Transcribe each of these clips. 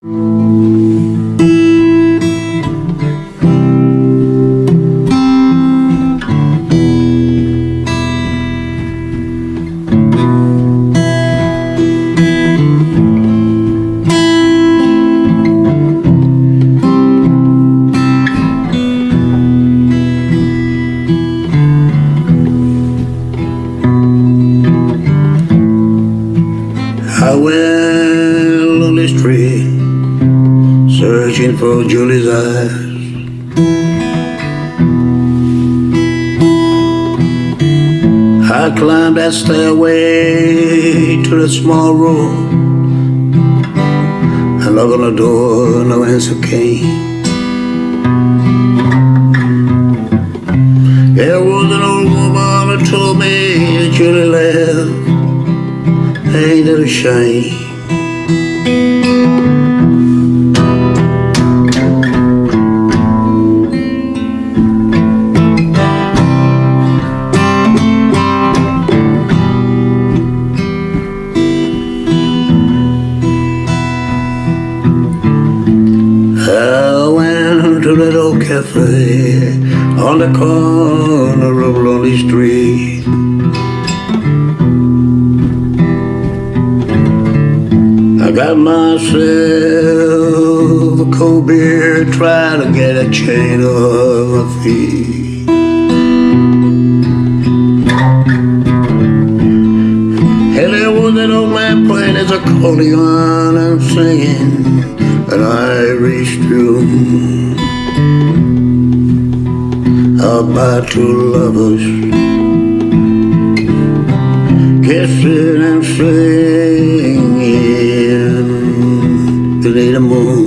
I went searching for Julie's eyes. I climbed that stairway to the small room. I knocked on the door, no answer came. There was an old woman who told me that Julie left. Ain't it a shame? Old cafe on the corner of Lonely Street. I got myself a cold beer, trying to get a chain of my feet. And there was an old man playing his accordion and singing an Irish tune about two lovers kissing and singing beneath the moon.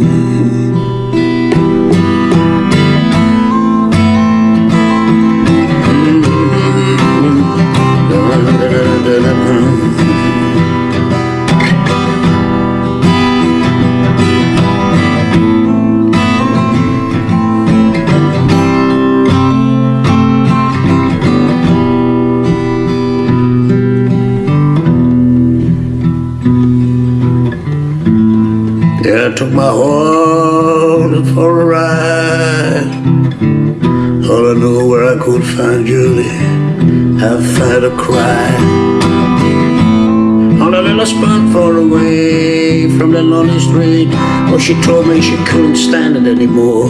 Took my horse for a ride. All I knew where I could find Julie, I find a cry. On a little spot far away from the lonely street, where she told me she couldn't stand it anymore.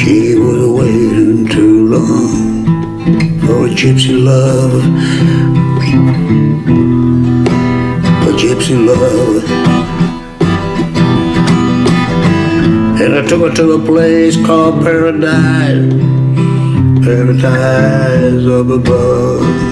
She was waiting too long for a gypsy love gypsy love. And I took her to a place called Paradise, Paradise up above.